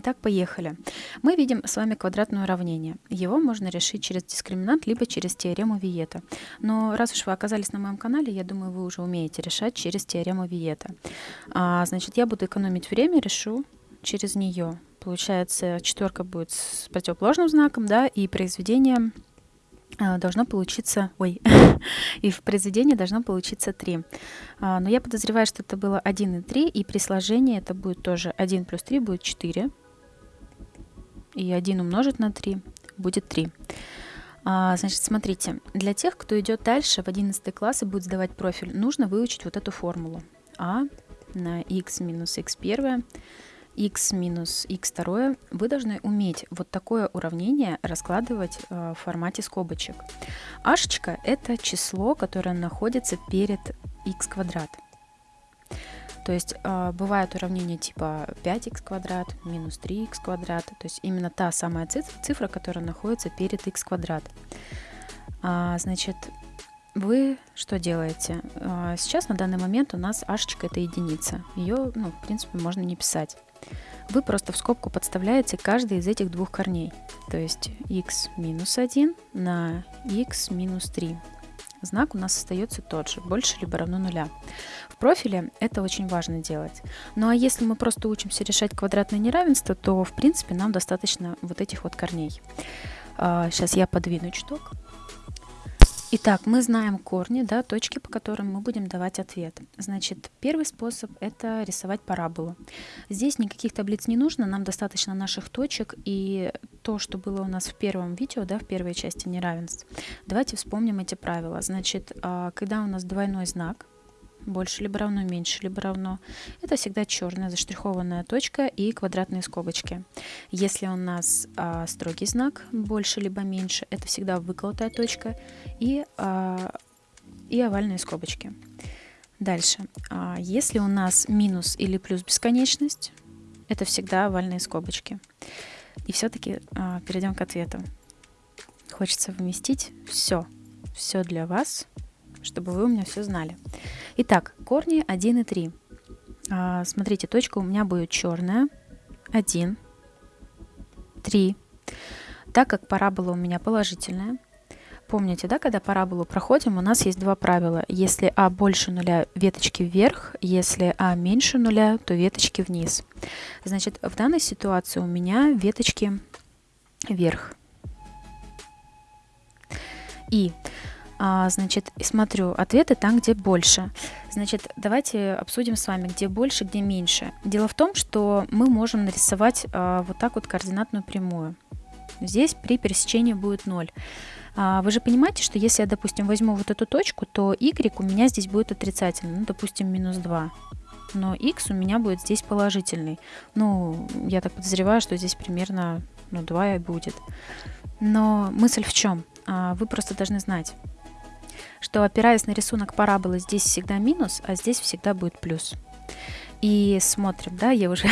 Итак, поехали. Мы видим с вами квадратное уравнение. Его можно решить через дискриминант, либо через теорему Виета. Но раз уж вы оказались на моем канале, я думаю, вы уже умеете решать через теорему Виета. А, значит, я буду экономить время, решу через нее. Получается, четверка будет с противоположным знаком, да, и произведение а, должно получиться, ой, и в произведении должно получиться 3. А, но я подозреваю, что это было 1 и 3, и при сложении это будет тоже 1 плюс 3 будет 4. И 1 умножить на 3 будет 3. А, значит, смотрите, для тех, кто идет дальше в 11 класс и будет сдавать профиль, нужно выучить вот эту формулу. А на x минус x1 x минус x2, вы должны уметь вот такое уравнение раскладывать э, в формате скобочек. Ашечка – это число, которое находится перед x квадрат. То есть э, бывают уравнения типа 5х квадрат, минус 3х квадрат. То есть именно та самая цифра, цифра которая находится перед x квадрат. А, значит, вы что делаете? А, сейчас на данный момент у нас ашечка это единица. Ее, ну, в принципе, можно не писать вы просто в скобку подставляете каждый из этих двух корней. То есть x минус 1 на x минус 3. Знак у нас остается тот же, больше либо равно нуля. В профиле это очень важно делать. Ну а если мы просто учимся решать квадратное неравенство, то в принципе нам достаточно вот этих вот корней. Сейчас а, я подвину чуток. Итак, мы знаем корни, да, точки, по которым мы будем давать ответ. Значит, первый способ – это рисовать параболу. Здесь никаких таблиц не нужно, нам достаточно наших точек и то, что было у нас в первом видео, да, в первой части неравенств. Давайте вспомним эти правила. Значит, а, когда у нас двойной знак – больше либо равно, меньше либо равно. Это всегда черная заштрихованная точка и квадратные скобочки. Если у нас а, строгий знак, больше либо меньше, это всегда выколотая точка и, а, и овальные скобочки. Дальше. А, если у нас минус или плюс бесконечность, это всегда овальные скобочки. И все-таки а, перейдем к ответу. Хочется вместить все, все для вас, чтобы вы у меня все знали. Итак, корни 1 и 3. А, смотрите, точка у меня будет черная. 1, 3. Так как парабола у меня положительная, помните, да, когда параболу проходим, у нас есть два правила. Если а больше нуля, веточки вверх, если а меньше нуля, то веточки вниз. Значит, в данной ситуации у меня веточки вверх. И а, значит, смотрю ответы там, где больше. Значит, давайте обсудим с вами, где больше, где меньше. Дело в том, что мы можем нарисовать а, вот так вот координатную прямую. Здесь при пересечении будет 0. А, вы же понимаете, что если я, допустим, возьму вот эту точку, то y у меня здесь будет отрицательный, ну, допустим, минус 2. Но x у меня будет здесь положительный. Ну, я так подозреваю, что здесь примерно ну, 2 и будет. Но мысль в чем? Вы просто должны знать, что опираясь на рисунок параболы, здесь всегда минус, а здесь всегда будет плюс. И смотрим, да, я уже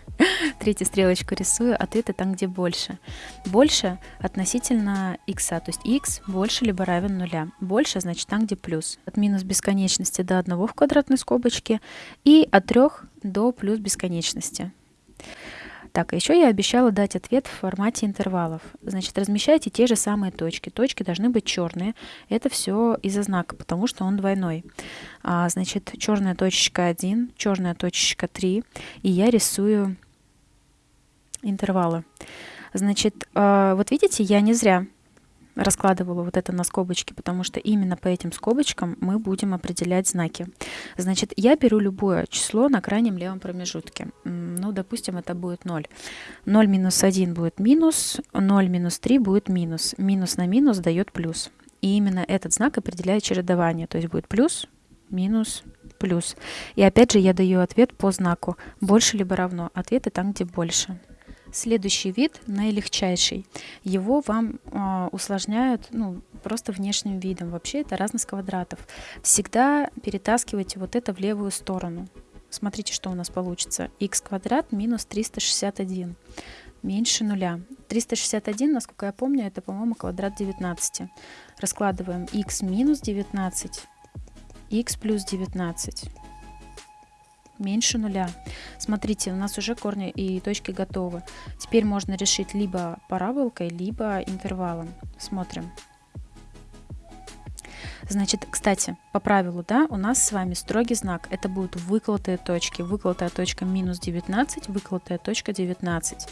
третью стрелочку рисую, ответы там, где больше. Больше относительно x, то есть x больше либо равен нуля. Больше, значит, там, где плюс. От минус бесконечности до 1 в квадратной скобочке и от 3 до плюс бесконечности. Так, а еще я обещала дать ответ в формате интервалов. Значит, размещайте те же самые точки. Точки должны быть черные. Это все из-за знака, потому что он двойной. А, значит, черная точечка 1, черная точечка 3. И я рисую интервалы. Значит, а, вот видите, я не зря раскладывала вот это на скобочки, потому что именно по этим скобочкам мы будем определять знаки. Значит, я беру любое число на крайнем левом промежутке. Ну, допустим, это будет 0. 0 минус 1 будет минус, 0 минус 3 будет минус. Минус на минус дает плюс. И именно этот знак определяет чередование. То есть будет плюс, минус, плюс. И опять же я даю ответ по знаку. Больше либо равно. Ответы там, где больше. Следующий вид, наилегчайший, его вам э, усложняют ну, просто внешним видом. Вообще это разность квадратов. Всегда перетаскивайте вот это в левую сторону. Смотрите, что у нас получится. x квадрат минус 361 меньше нуля. 361, насколько я помню, это, по-моему, квадрат 19. Раскладываем x минус 19, x плюс 19. Меньше нуля. Смотрите, у нас уже корни и точки готовы. Теперь можно решить либо параболкой, либо интервалом. Смотрим. Значит, кстати, по правилу, да, у нас с вами строгий знак. Это будут выколотые точки. Выколотая точка минус 19, выколотая точка 19.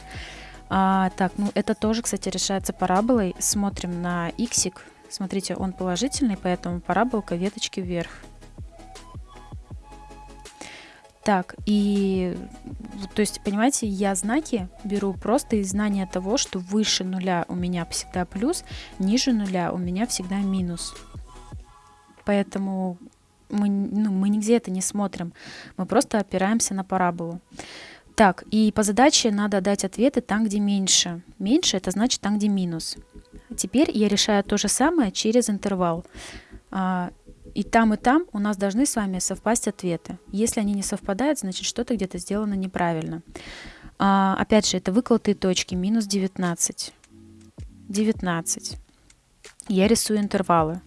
А, так, ну это тоже, кстати, решается параболой. Смотрим на иксик. Смотрите, он положительный, поэтому параболка веточки вверх. Так, и то есть, понимаете, я знаки беру просто из знания того, что выше нуля у меня всегда плюс, ниже нуля у меня всегда минус. Поэтому мы, ну, мы нигде это не смотрим, мы просто опираемся на параболу. Так, и по задаче надо дать ответы там, где меньше. Меньше это значит там, где минус. Теперь я решаю то же самое через интервал. И там, и там у нас должны с вами совпасть ответы. Если они не совпадают, значит что-то где-то сделано неправильно. А, опять же, это выколотые точки, минус 19. 19. Я рисую интервалы.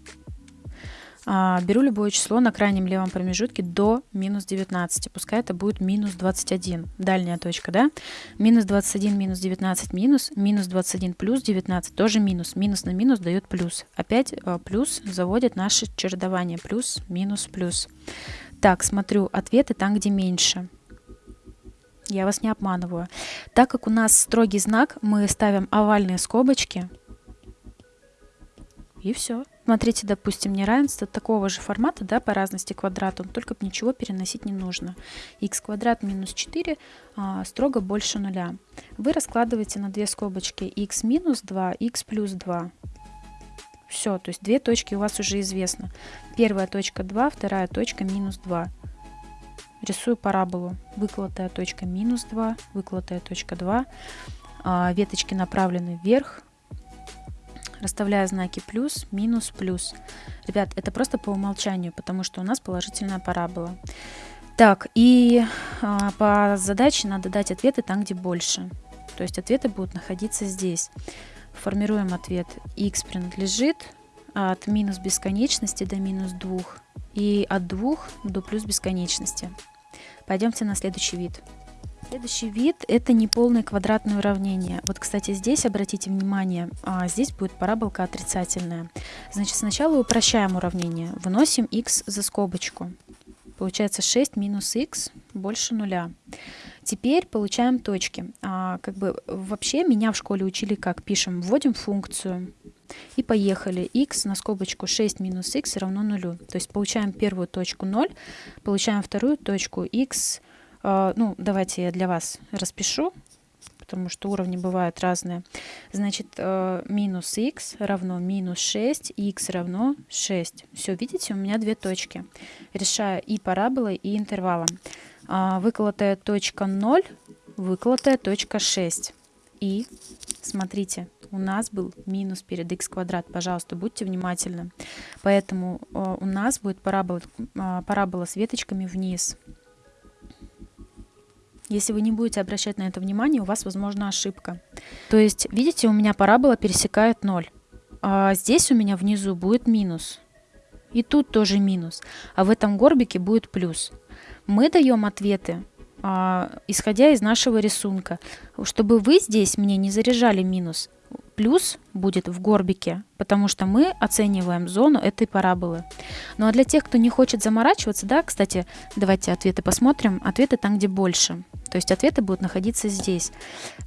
А, беру любое число на крайнем левом промежутке до минус 19. Пускай это будет минус 21. Дальняя точка, да? Минус 21, минус 19, минус. Минус 21 плюс 19 тоже минус. Минус на минус дает плюс. Опять а, плюс заводит наше чередование. Плюс, минус, плюс. Так, смотрю, ответы там, где меньше. Я вас не обманываю. Так как у нас строгий знак, мы ставим овальные скобочки. И все. Смотрите, допустим, неравенство такого же формата, да, по разности квадрату, только ничего переносить не нужно. x квадрат минус 4 а, строго больше нуля. Вы раскладываете на две скобочки x минус 2, x плюс 2. Все, то есть две точки у вас уже известно. Первая точка 2, вторая точка минус 2. Рисую параболу. Выколотая точка минус 2, выколотая точка 2. А, веточки направлены вверх, расставляя знаки плюс, минус, плюс. Ребят, это просто по умолчанию, потому что у нас положительная парабола. Так, и а, по задаче надо дать ответы там, где больше. То есть ответы будут находиться здесь. Формируем ответ. x принадлежит от минус бесконечности до минус 2 и от 2 до плюс бесконечности. Пойдемте на следующий вид. Следующий вид – это неполное квадратное уравнение. Вот, кстати, здесь, обратите внимание, а, здесь будет параболка отрицательная. Значит, сначала упрощаем уравнение. Выносим x за скобочку. Получается 6 минус x больше нуля. Теперь получаем точки. А, как бы вообще меня в школе учили, как пишем, вводим функцию и поехали. x на скобочку 6 минус x равно нулю. То есть получаем первую точку 0, получаем вторую точку x ну, давайте я для вас распишу, потому что уровни бывают разные. Значит, э, минус x равно минус 6, x равно 6. Все, видите, у меня две точки. Решаю и параболой, и интервалом. А, выколотая точка 0, выколотая точка 6. И, смотрите, у нас был минус перед x квадрат. Пожалуйста, будьте внимательны. Поэтому э, у нас будет парабола, парабола с веточками вниз. Если вы не будете обращать на это внимание, у вас возможна ошибка. То есть, видите, у меня парабола пересекает 0. А здесь у меня внизу будет минус. И тут тоже минус. А в этом горбике будет плюс. Мы даем ответы, а, исходя из нашего рисунка, чтобы вы здесь мне не заряжали минус плюс будет в горбике, потому что мы оцениваем зону этой параболы. Ну а для тех, кто не хочет заморачиваться, да, кстати, давайте ответы посмотрим. Ответы там, где больше. То есть ответы будут находиться здесь.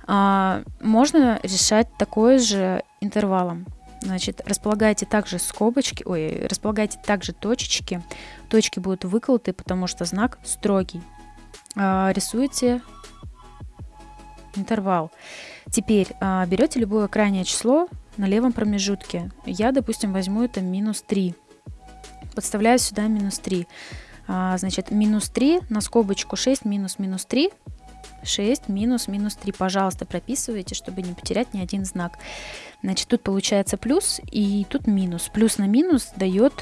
А, можно решать такое же интервалом. Значит, располагайте также скобочки, ой, располагайте также точечки. Точки будут выколоты, потому что знак строгий. А, рисуйте интервал. Теперь а, берете любое крайнее число на левом промежутке. Я, допустим, возьму это минус 3. Подставляю сюда минус 3. А, значит, минус 3 на скобочку 6 минус минус 3. 6 минус минус 3. Пожалуйста, прописывайте, чтобы не потерять ни один знак. Значит, тут получается плюс и тут минус. Плюс на минус дает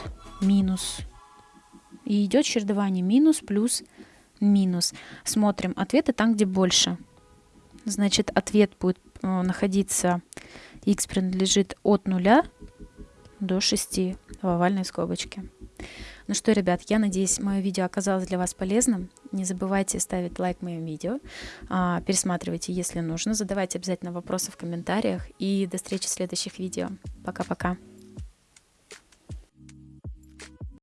минус. И идет чередование минус, плюс, минус. Смотрим ответы там, где больше значит ответ будет э, находиться, x принадлежит от 0 до 6 в овальной скобочке. Ну что, ребят, я надеюсь, мое видео оказалось для вас полезным. Не забывайте ставить лайк моим видео, а, пересматривайте, если нужно, задавайте обязательно вопросы в комментариях и до встречи в следующих видео. Пока-пока.